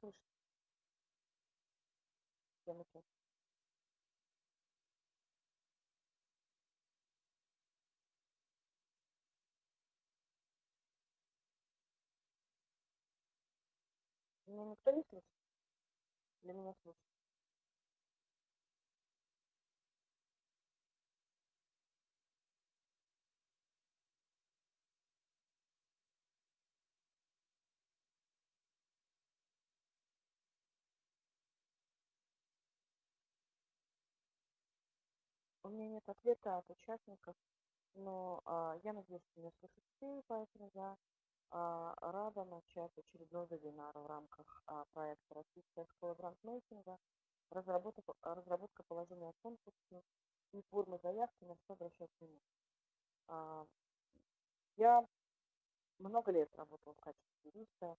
слышно. Меня никто не слышит? Для меня слышит? У меня нет ответа от участников, но а, я надеюсь, что меня слышат все, поэтому я а, рада начать очередной вебинар в рамках а, проекта «Российская школа брандмейкинга», разработка, разработка положения конкурса и формы заявки, на что обращать внимание. А, я много лет работала в качестве юриста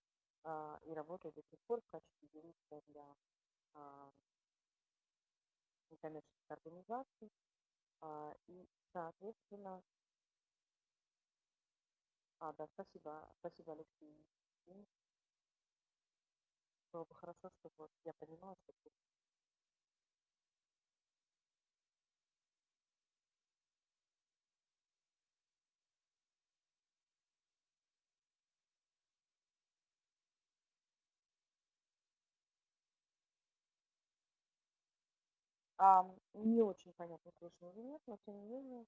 и работаю до сих пор в качестве юриста для некоммерческих организаций. А, и, соответственно, а, да, спасибо, спасибо, Алексей. Было бы хорошо, чтобы вот я понимала, что не очень понятно, слышно или нет, но тем не менее,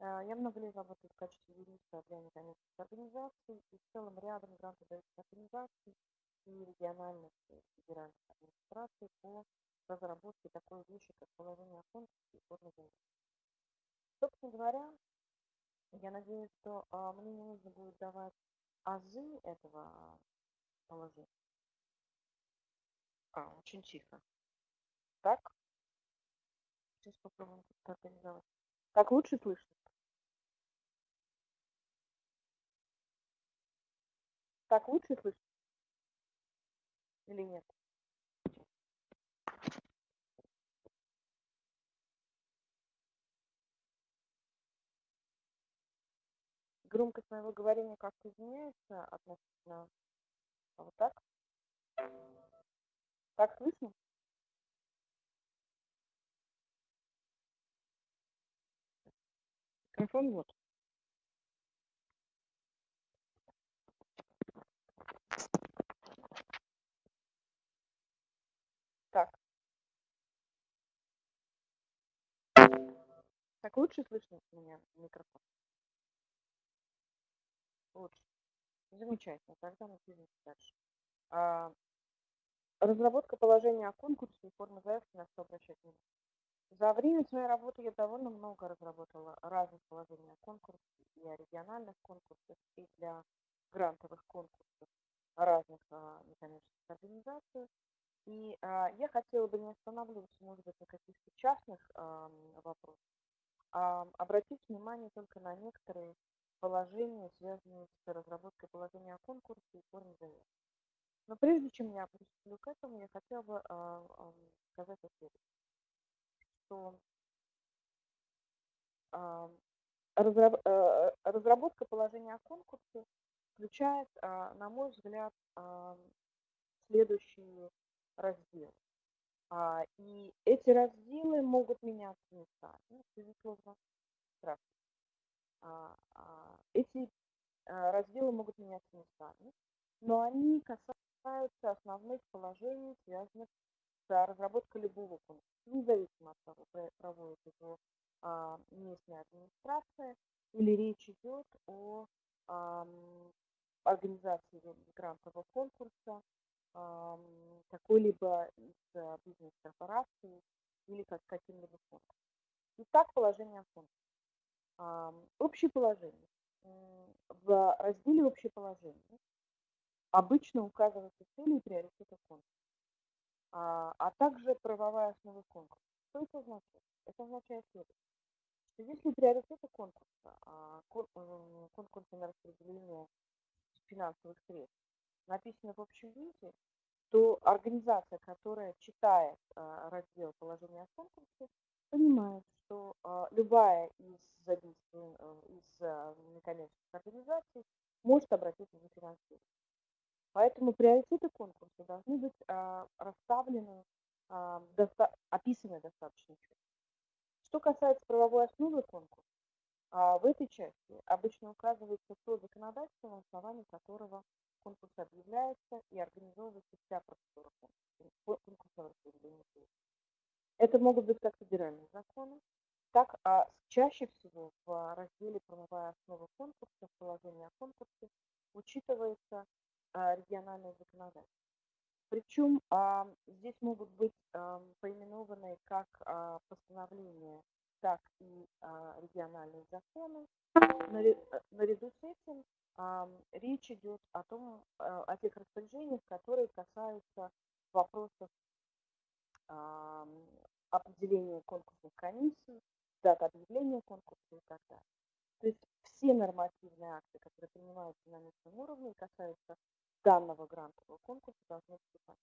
а, я много лет работаю в качестве юриста для некоммерческих организаций и в целом рядом грантодающих организаций и региональных и федеральных администраций по разработке такой вещи, как положение конкурса и формы Собственно говоря, я надеюсь, что а, мне не нужно будет давать азы этого положения. А, очень тихо. Так? Сейчас попробуем как-то организовать. Так лучше слышно? Так лучше слышно? Или нет? Громкость моего говорения как-то изменяется относительно вот так? Так слышно? Микрофон вот. Так. Так лучше слышно меня микрофон? Лучше. Замечательно. Тогда мы движемся дальше. А, разработка положения о конкурсе и формы заявки на что обращать внимание. За время своей работы я довольно много разработала разных положений и о региональных конкурсах, и для грантовых конкурсов разных а, некоммерческих организаций. И а, я хотела бы не останавливаться, может быть, на каких-то частных а, вопросах, а обратить внимание только на некоторые положения, связанные с разработкой положения о конкурсе и форме заявки. Но прежде чем я приступлю к этому, я хотела бы а, а, сказать о следующем что э, разработка положения о конкурсе включает, а, на мой взгляд, а, следующие разделы. И эти разделы могут меняться местами, безусловно. Здравствуйте. Эти разделы могут меняться местами, но они касаются основных положений, связанных с разработкой любого конкурса независимо от того, проводит его а, местная администрация или речь идет о а, организации грантового конкурса а, какой-либо из а, бизнес-корпораций или как каким-либо фондом. Итак, положение конкурсе. А, общее положение. В разделе «Общее положение» обычно указываются цели и приоритеты конкурса а, а также правовая основа конкурса. Что это означает? Это означает следующее, что если приоритеты конкурса, а, конкурса на распределение финансовых средств написаны в общем виде, то организация, которая читает а, раздел положения о конкурсе, понимает, что а, любая из э, из а, некоммерческих организаций может обратиться за финансирование. Поэтому приоритеты конкурса должны быть а, расставлены, а, доста описаны достаточно. Что касается правовой основы конкурса, а, в этой части обычно указывается то законодательство, на основании которого конкурс объявляется и организовывается вся процедура распределения Это могут быть как федеральные законы, так а чаще всего в разделе «Правовая основа конкурса» в положении о конкурсе учитывается региональное законодательство. Причем а, здесь могут быть а, поименованы как а, постановления, так и а, региональные законы. Наряду с этим а, речь идет о том, а, о тех распоряжениях, которые касаются вопросов а, определения конкурсных комиссий, дат объявления конкурса и так далее. То есть все нормативные акты, которые принимаются на местном уровне касаются данного грантового конкурса, должны вступать.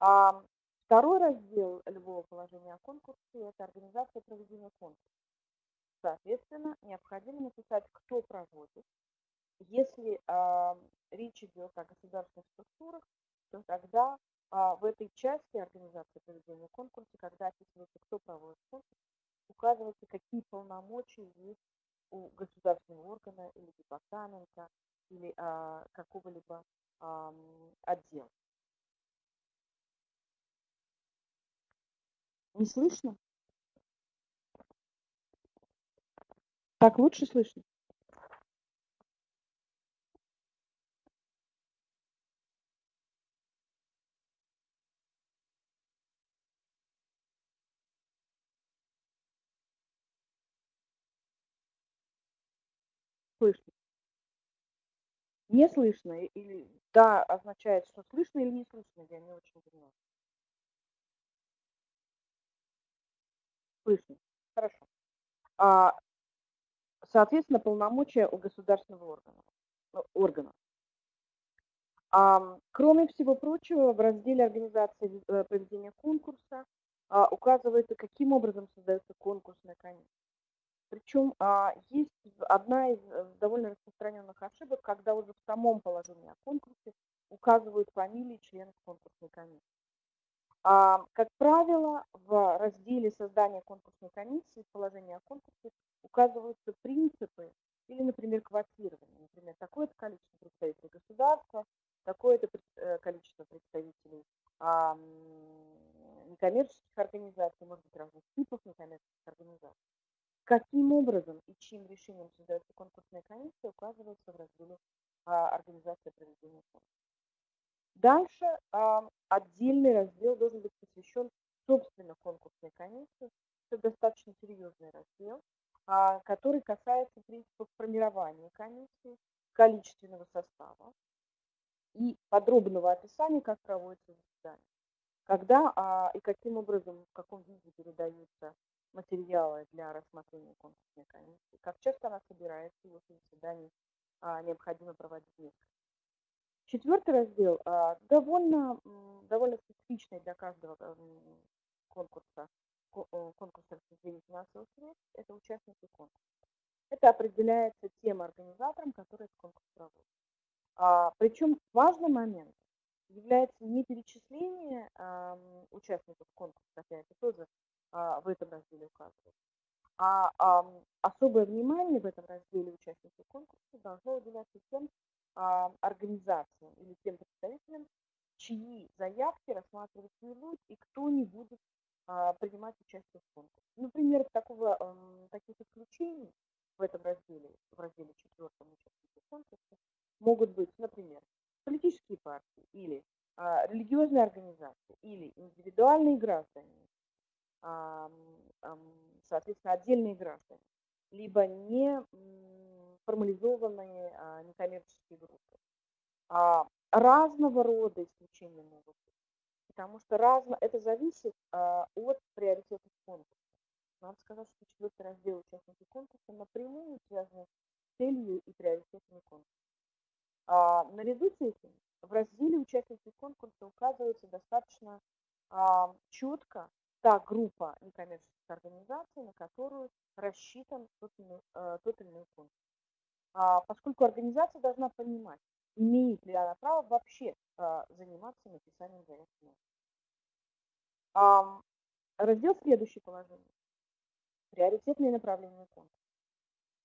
А второй раздел любого положения о конкурсе – это организация проведения конкурса. Соответственно, необходимо написать, кто проводит. Если а, речь идет о государственных структурах, то тогда а, в этой части организации проведения конкурса, когда описывается, кто проводит конкурс, указывается, какие полномочия есть у государственного органа или департамента или а, какого-либо а, отдела. Не слышно? Так лучше слышно? Слышно. Не слышно или да означает, что слышно или не слышно, я не очень понимаю. Слышно. Хорошо. А, соответственно, полномочия у государственного органа. Ну, органа. А, кроме всего прочего, в разделе организации э, проведения конкурса а, указывается, каким образом создается конкурсная комиссия. Причем а, есть одна из э, довольно распространенных ошибок, когда уже в самом положении о конкурсе указывают фамилии членов конкурсной комиссии. А, как правило, в разделе создания конкурсной комиссии в положении о конкурсе указываются принципы или, например, квотирование. Например, такое-то количество представителей государства, такое-то э, количество представителей а, некоммерческих организаций, может быть, разных типов некоммерческих организаций. Каким образом и чьим решением создается конкурсная комиссия, указывается в разделе а, «Организация проведения конкурса». Дальше а, отдельный раздел должен быть посвящен собственно конкурсной комиссии. Это достаточно серьезный раздел, а, который касается принципов формирования комиссии, количественного состава и подробного описания, как проводится заседание. Когда а, и каким образом, в каком виде передаются материалы для рассмотрения конкурсной комиссии, как часто она собирается, если заседаний а, необходимо проводить несколько. Четвертый раздел а, довольно, довольно специфичный для каждого конкурса, конкурса распределения финансовых средств, это участники конкурса. Это определяется тем организатором, который этот конкурс проводит. А, причем важный момент является не перечисление а, участников конкурса, хотя это тоже в этом разделе указывается, а, а особое внимание в этом разделе участников конкурса должно уделяться тем а, организациям или тем представителям, чьи заявки рассматривать не будут и кто не будет а, принимать участие в конкурсе. Например, такого, а, таких исключений в этом разделе, в разделе четвертом участники конкурса, могут быть, например, политические партии или а, религиозные организации или индивидуальные граждане, а, а, соответственно, отдельные граждане, либо не формализованные а, некоммерческие группы. А, разного рода исключения могут быть, потому что разно, это зависит а, от приоритетов конкурса. Надо сказать, что четвертый раздел участники конкурса напрямую связаны с целью и приоритетами конкурса. А, наряду с этим в разделе участники конкурса указывается достаточно а, четко та группа некоммерческих организаций, на которую рассчитан тот, э, тот или иной конкурс. А, поскольку организация должна понимать, имеет ли она право вообще а, заниматься написанием заявки. А, раздел следующее положение. Приоритетные направления конкурса.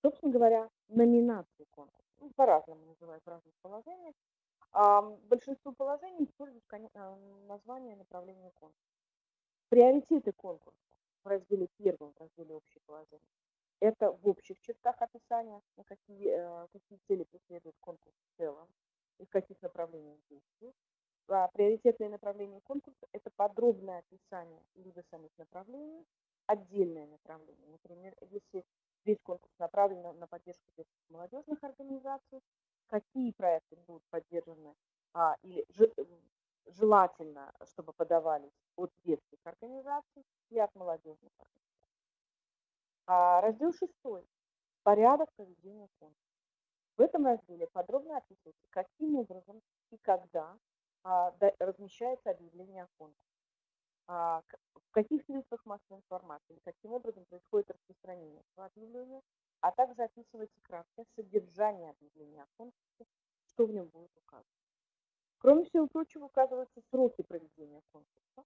Собственно говоря, номинации конкурса. Ну, по-разному называют в разных положениях. А, большинство положений используют а, название направления конкурса. Приоритеты конкурса в разделе первом, в разделе общее положение. Это в общих чертах описания, на какие, э, какие цели преследует конкурс в целом и в каких направлениях действует. А приоритетные направления конкурса – это подробное описание либо самих направлений, отдельное направление. Например, если весь конкурс направлен на, на поддержку молодежных организаций, какие проекты будут поддержаны а, или желательно, чтобы подавались от детских организаций и от молодежных организаций. А раздел 6. Порядок проведения конкурса. В этом разделе подробно описывается, каким образом и когда а, да, размещается объявление о конкурсе, а, в каких средствах массовой информации, каким образом происходит распространение этого объявления, а также описывается краткое содержание объявления о конкурсе, что в нем будет указано. Кроме всего прочего, указываются сроки проведения конкурса,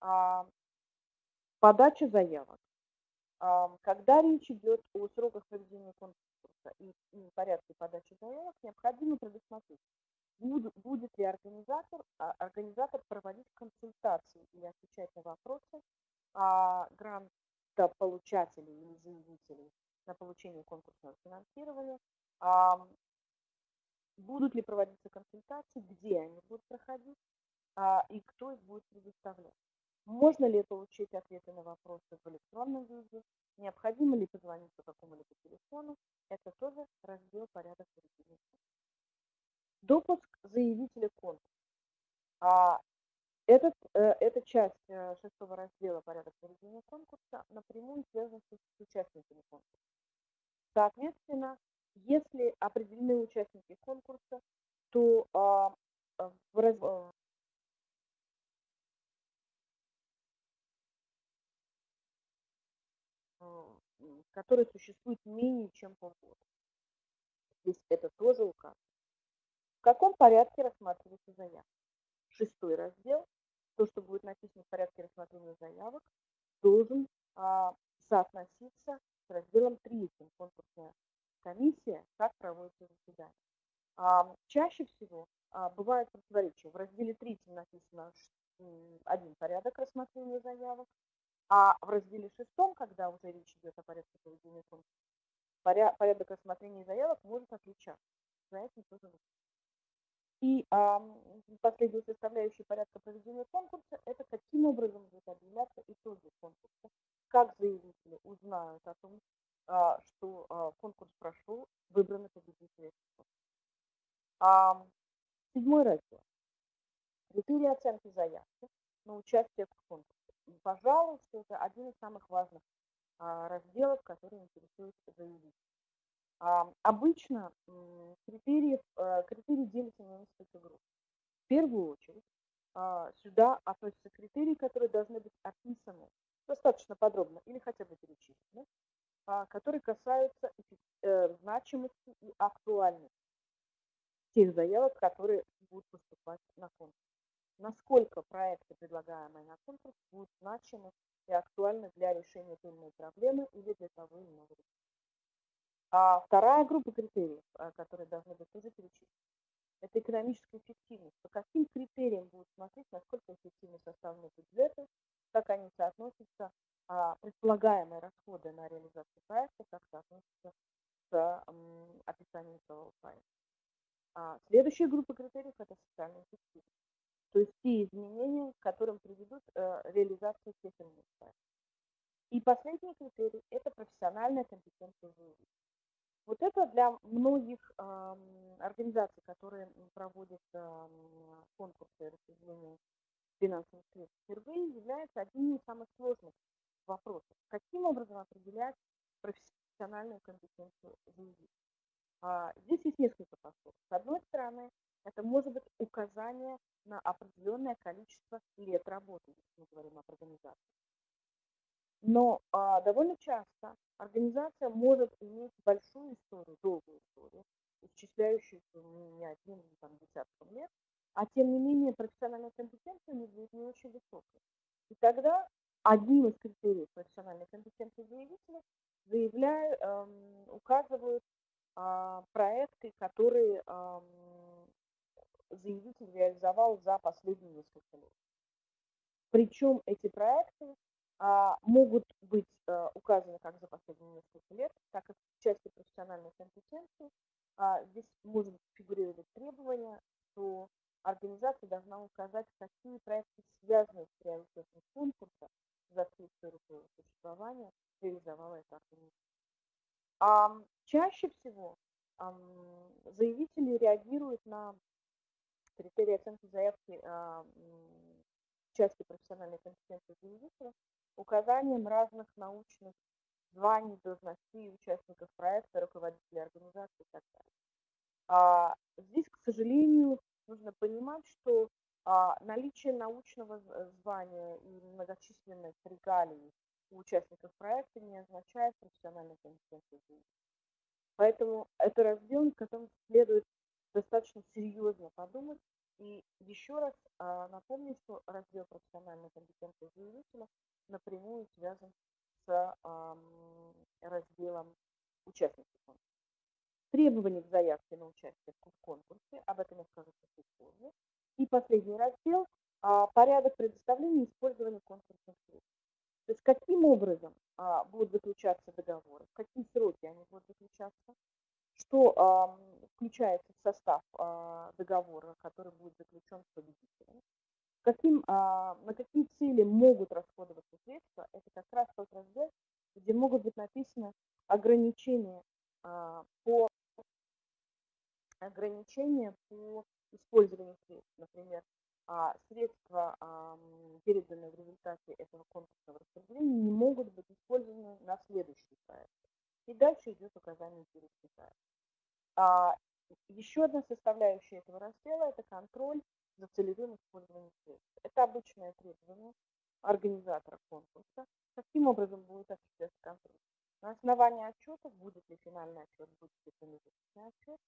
а, подача заявок. А, когда речь идет о сроках проведения конкурса и, и порядке подачи заявок, необходимо предусмотреть, будет, будет ли организатор, а, организатор проводить консультации или отвечать на вопросы а, грантополучателей или заявителей на получение конкурсного финансирования, а, будут ли проводиться консультации, где они будут проходить а, и кто их будет предоставлять. Можно ли получить ответы на вопросы в электронном виде, необходимо ли позвонить по какому-либо телефону, это тоже раздел порядок поведения. Допуск заявителя конкурса. А, этот, э, эта часть э, шестого раздела порядок проведения конкурса напрямую связана с участниками конкурса. Соответственно, если определены участники конкурса, то а, а в раз... А, который существует менее чем полгода. Здесь это тоже указано. В каком порядке рассматривается заявка? Шестой раздел, то, что будет написано в порядке рассмотрения заявок, должен а, соотноситься с разделом третьим конкурсная комиссия, как проводится заседание. А, чаще всего а, бывает противоречие. В разделе 3 написано один порядок рассмотрения заявок, а в разделе 6, когда уже речь идет о порядке проведения конкурса, порядок рассмотрения заявок может отличаться. За этим тоже нужно. И а, последняя составляющая порядка проведения конкурса – это каким образом будут объявляться итоги конкурса, как заявители узнают о том, что а, конкурс прошел, выбраны победители. Седьмой раздел. Критерии оценки заявки на участие в конкурсе. Пожалуй, что это один из самых важных а, разделов, которые интересуют заявителей. Обычно критерии, критерии делятся на несколько групп. В первую очередь сюда относятся критерии, которые должны быть описаны достаточно подробно или хотя бы перечислены а, которые касаются э, значимости и актуальности тех заявок, которые будут поступать на конкурс. Насколько проекты, предлагаемые на конкурс, будут значимы и актуальны для решения той или иной проблемы или для того или иного. А вторая группа критериев, а, которые должны быть тоже перечислены, это экономическая эффективность. По каким критериям будут смотреть, насколько эффективны составлены бюджеты, как они соотносятся а, предполагаемые расходы на реализацию проекта как соотносятся с описанием целого проекта. А, следующая группа критериев – это социальная эффективность, то есть те изменения, к которым приведут э, реализация тех или иных. И последний критерий – это профессиональная компетенция заявителя. Вот это для многих э, организаций, которые проводят э, конкурсы распределения финансовых средств впервые, является одним из самых сложных вопросов. Каким образом определять профессиональную компетенцию заявителя? А, здесь есть несколько подходов. С одной стороны, это может быть указание на определенное количество лет работы, если мы говорим об организации. Но а, довольно часто организация может иметь большую историю, долгую историю, исчисляющуюся не одним там, десятком лет, а тем не менее профессиональная компетенция у них будет не очень высокая. И тогда одним из критериев профессиональной компетенции заявителя заявляю, эм, указывают э, проекты, которые эм, заявитель реализовал за последние несколько лет. Причем эти проекты а, могут быть а, указаны как за последние несколько лет, так как в части профессиональной компетенции а, здесь может фигурировать требование, что организация должна указать, какие проекты связаны с реализацией конкурса за всю историю своего существования реализовала эта организация. А чаще всего заявители реагируют на критерии оценки заявки а, части профессиональной компетенции заявителя указанием разных научных званий, должностей участников проекта, руководителей организации и так далее. А, здесь, к сожалению, нужно понимать, что наличие научного звания и многочисленных регалий у участников проекта не означает профессиональную компетенцию Поэтому это раздел, над которым следует достаточно серьезно подумать. И еще раз а, напомню, что раздел профессиональной компетенции заявителя напрямую связан с а, разделом участников конкурса. Требования к заявке на участие в конкурсе, об этом я скажу чуть позже. И последний раздел а, порядок предоставления и использования конкурсных средств. То есть каким образом а, будут заключаться договоры, в какие сроки они будут заключаться, что включается в состав а, договора, который будет заключен с победителем, каким, на какие цели могут расходоваться средства, это как раз тот раздел, где могут быть написаны ограничения по ограничения по использованию средств. Например, а, средства, переданные в результате этого конкурсного распределения, не могут быть использованы на следующий проект. И дальше идет указание перечня а, Еще одна составляющая этого раздела – это контроль за целевым использованием средств. Это обычное требование организатора конкурса. Каким образом будет осуществляться контроль? На основании отчетов, будет ли финальный отчет, будет ли промежуточный отчет,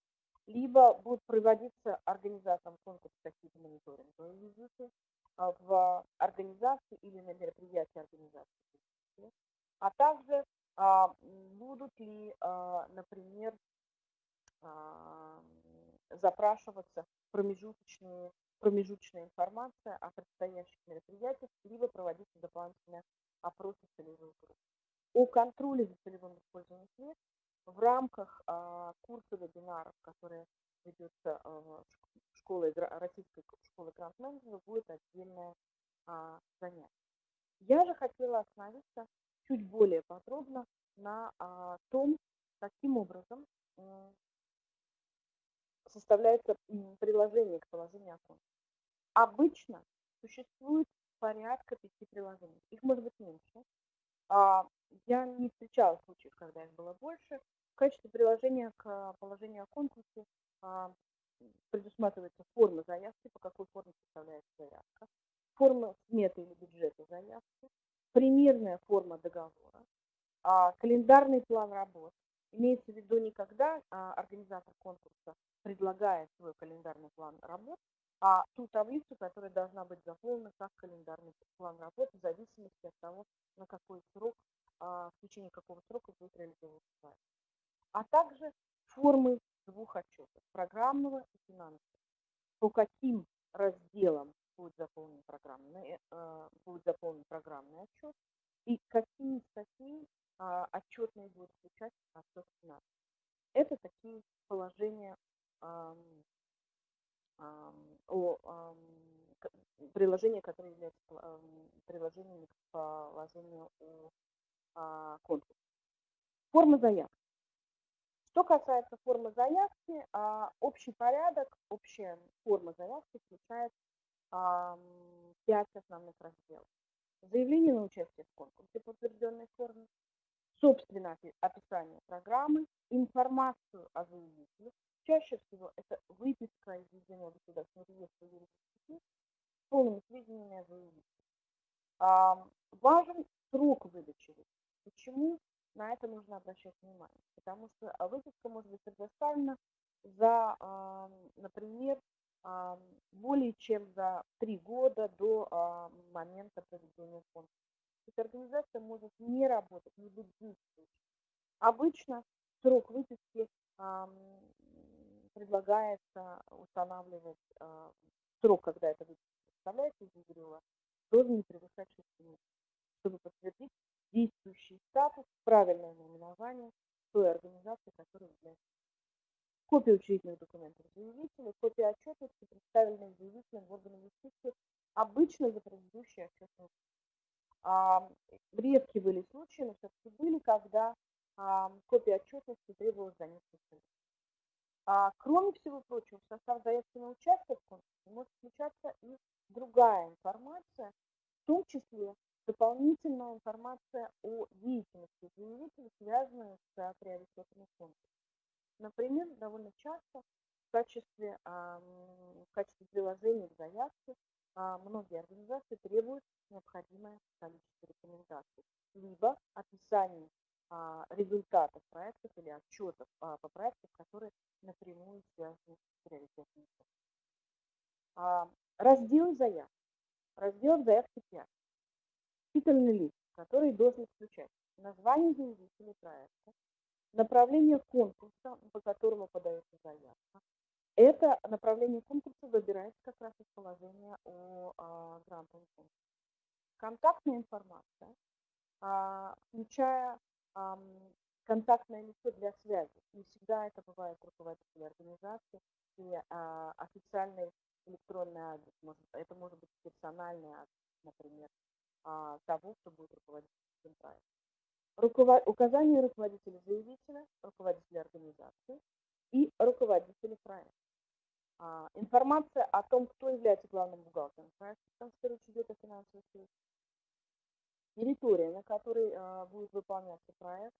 либо будут проводиться организатором конкурса какие-то мониторинговые визиты а, в организации или на мероприятии организации, а также а, будут ли, а, например, запрашиваться промежуточные, промежуточная информация о предстоящих мероприятиях, либо проводиться дополнительные опросы целевых групп. О контроле за целевым использованием средств в рамках а, курса вебинаров, которые ведется а, школой, российской школы гранд-менеджера, будет отдельное а, занятие. Я же хотела остановиться чуть более подробно на том, каким образом составляется приложение к положению окон. Обычно существует порядка пяти приложений. Их может быть меньше. Я не встречала случаев, когда их было больше. В качестве приложения к положению о конкурсе а, предусматривается форма заявки, по какой форме составляется заявка, форма сметы или бюджета заявки, примерная форма договора, а, календарный план работ. Имеется в виду не когда организатор конкурса предлагает свой календарный план работ, а ту таблицу, которая должна быть заполнена как календарный план работы в зависимости от того, на какой срок, а, в течение какого срока будет реализовываться. А также формы двух отчетов, программного и финансового. По каким разделам будет заполнен программный, э, будет заполнен программный отчет и какие статьи а, отчетные будут включать отчет финансов. Это такие положения о приложении, которое является приложением к положению о а, конкурсе. Форма заявки. Что касается формы заявки, а, общий порядок, общая форма заявки включает пять основных разделов. Заявление на участие в конкурсе по утвержденной форме, собственно описание программы, информацию о заявителе, Чаще всего это выписка из единого государственного реестра юридических лиц с полными сведениями о заявителе. Важен срок выдачи Почему на это нужно обращать внимание? Потому что выписка может быть предоставлена за, например, более чем за 3 года до, а, момента проведения конкурса. То есть организация может не работать, не быть действующей. Обычно срок выписки, предлагается устанавливать, а, срок, когда эта выписка составляется из ЕГРЮЛа, должен не превышать 6 месяцев, чтобы подтвердить действующий статус, правильное наименование той организации, которая является. Копия учредительных документов заявителя, копия отчетности, представленных заявителем в органы юстиции, обычно за предыдущий отчетный а, редкие были случаи, но все-таки были, когда а, копия отчетности требовалась за несколько. А, кроме всего прочего, в состав заявки на участие в конкурсе может включаться и другая информация, в том числе дополнительная информация о деятельности заявителя, связанная с приоритетами конкурса. Например, довольно часто в качестве, в качестве приложения к заявке а, многие организации требуют необходимое количество рекомендаций, либо описание а, результатов проектов или отчетов а, по проектам, которые напрямую связаны с приоритетными Раздел заявки. Раздел заявки 5. Титульный лист, который должен включать название заявителя проекта, направление конкурса, по которому подается заявка. Это направление конкурса выбирается как раз из положения о а, грантовом конкурсе. Контактная информация, а, включая а, контактное лицо для связи. Не всегда это бывает руководитель организации и а, официальный электронный адрес. Это может быть персональный адрес, например, а, того, кто будет руководить этим проектом. Указание руководителя заявителя, руководителя организации и руководителя проекта. А, информация о том, кто является главным бухгалтером проекта, потому что речь идет о финансовых средствах. Территория, на которой а, будет выполняться проект,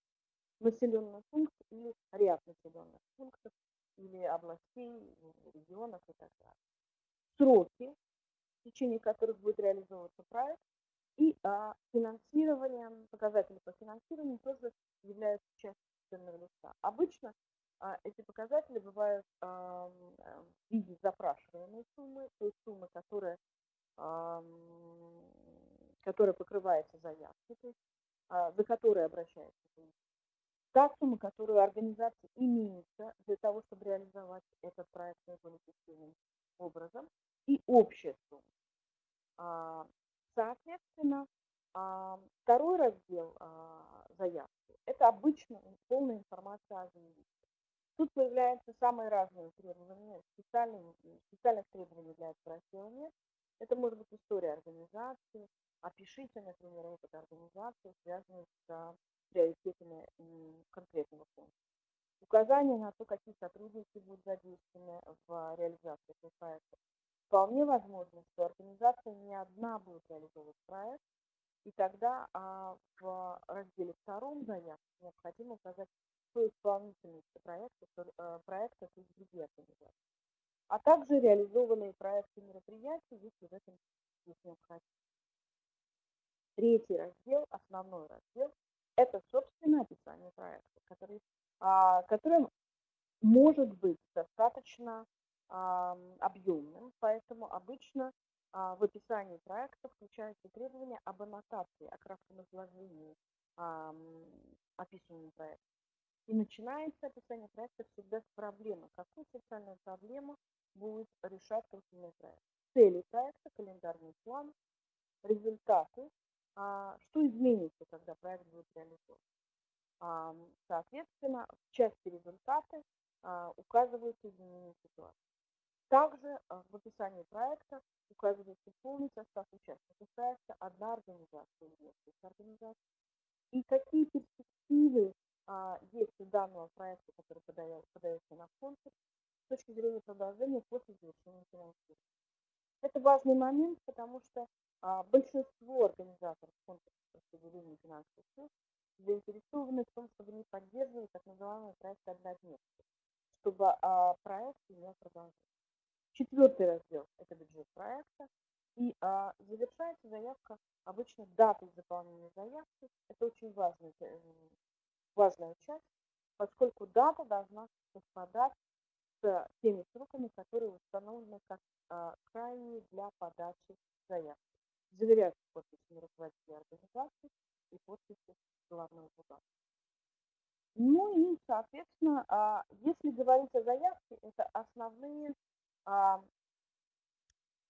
населенный пункт или ряд населенных пунктов, или областей, регионов и так далее. Сроки, в течение которых будет реализовываться проект, и а, финансирование, показатели по финансированию тоже являются частью ценного листа. Обычно а, эти показатели бывают а, в виде запрашиваемой суммы, то есть суммы, которая, а, которая покрывается заявкой, то есть, а, за которой обращается та сумма, которую организация имеется для того, чтобы реализовать этот проект наиболее эффективным образом, и общая сумма. Соответственно, а, второй раздел а, заявки – это обычно полная информация о заявителе. Тут появляются самые разные требования, специальные, специальных требований для этого нет. Это может быть история организации, опишите, например, опыт организации, связанный с приоритетами конкретного фонда. Указание на то, какие сотрудники будут задействованы в реализации этого проекта, Вполне возможно, что организация не одна будет реализовывать проект, и тогда а, в разделе втором заявки необходимо указать соисполнительность проекта, э, проекта то есть другие организации, а также реализованные проекты мероприятий, если в этом есть необходимость. Третий раздел, основной раздел, это, собственно, описание проекта, который, а, которым может быть достаточно объемным, поэтому обычно а, в описании проекта включаются требования об аннотации, о кратком изложении описанного проекта. И начинается описание проекта всегда с проблемы. Какую социальную проблему будет решать конкретный проект? Цели проекта, календарный план, результаты, а, что изменится, когда проект будет реализован. Соответственно, в части результаты а, указываются изменения ситуации. Также а, в описании проекта указывается полный состав участников проекта, одна организация несколько организаций, и какие перспективы а, есть у данного проекта, который подается, подается на конкурс, с точки зрения продолжения после завершения финансирования. Это важный момент, потому что а, большинство организаторов конкурса распределения финансовых средств заинтересованы в том, чтобы не поддерживать так называемый проект однодневки, чтобы а, проект имел продолжение. Четвертый раздел – это бюджет проекта. И а, завершается заявка обычно датой заполнения заявки. Это очень важная, э, важная часть, поскольку дата должна совпадать с теми сроками, которые установлены как, а, крайние для подачи заявки. Заверяются подписями руководителя организации и подписью главного бухгалтера. Ну и, соответственно, а, если говорить о заявке, это основные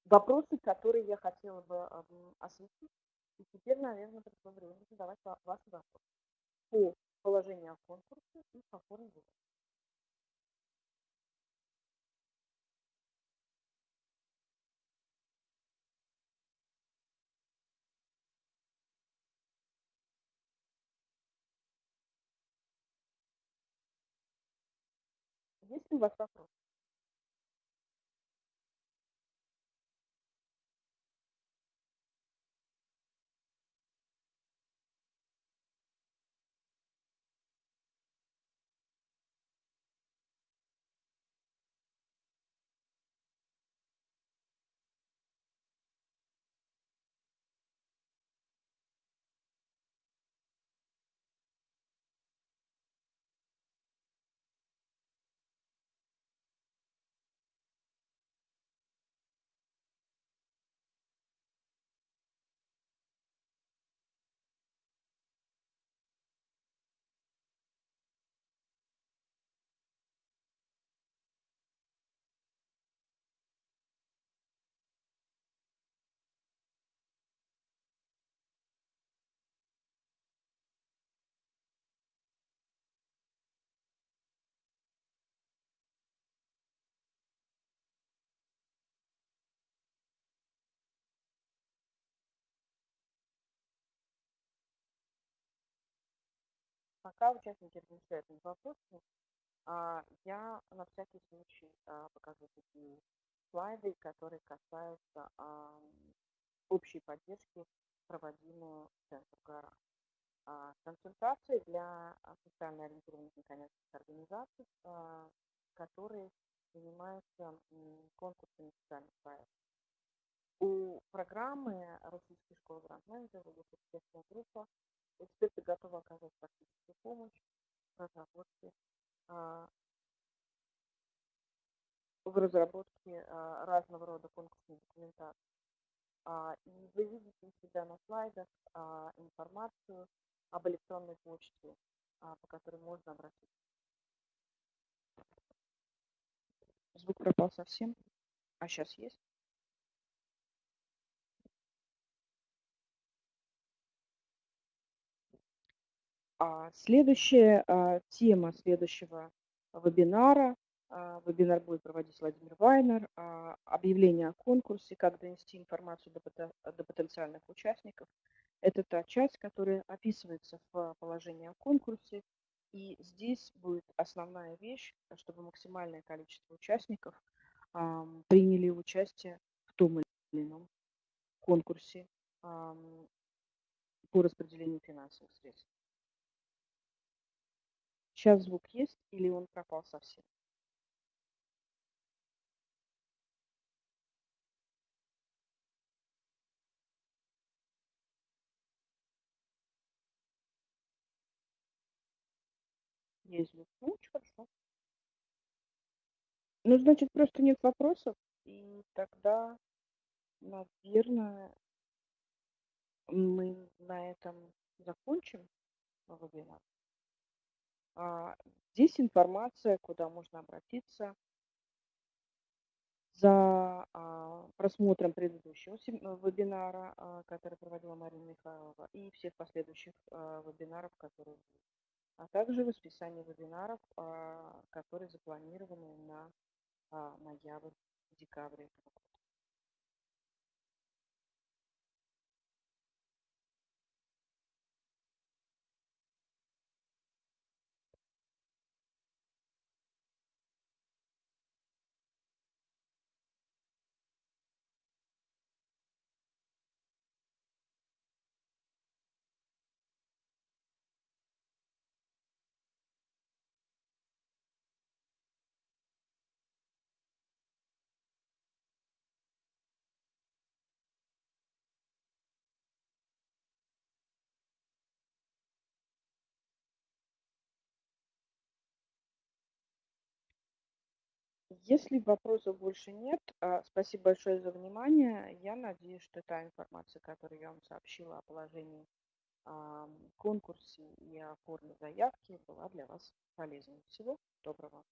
вопросы, которые я хотела бы осветить. И теперь, наверное, пришло время задавать ваши вопросы по положению о конкурсе и по форме выбора. Есть ли у вас вопросы? Пока участники размышляют над вопросами, а, я на всякий случай а, покажу такие слайды, которые касаются общей поддержки, проводимую в Центр ГАРА. Консультации для социально ориентированных некоммерческих организаций, которые занимаются конкурсами социальных проектов. У программы Российской школы гранд-менеджера есть экспертная группа, Эксперты готовы оказать практическую помощь в разработке, а, в разработке а, разного рода конкурсной документации. А, и вы видите у себя на слайдах информацию об электронной почте, по которой можно обратиться. Звук пропал совсем. А сейчас есть? Следующая а, тема следующего вебинара. А, вебинар будет проводить Владимир Вайнер. А, объявление о конкурсе, как донести информацию до потенциальных участников. Это та часть, которая описывается в положении о конкурсе. И здесь будет основная вещь, чтобы максимальное количество участников приняли участие в том или ином конкурсе по распределению финансовых средств. Сейчас звук есть или он пропал совсем? Есть звук. Ну, очень хорошо. Ну, значит, просто нет вопросов. И тогда, наверное, мы на этом закончим вебинар. А, здесь информация, куда можно обратиться за а, просмотром предыдущего э, вебинара, а, который проводила Марина Михайлова, и всех последующих вебинаров, которые будут. А также расписание вебинаров, которые запланированы на ноябрь-декабрь этого Если вопросов больше нет, а, спасибо большое за внимание. Я надеюсь, что та информация, которую я вам сообщила о положении, ам, конкурсе и о форме заявки, была для вас полезной. Всего доброго!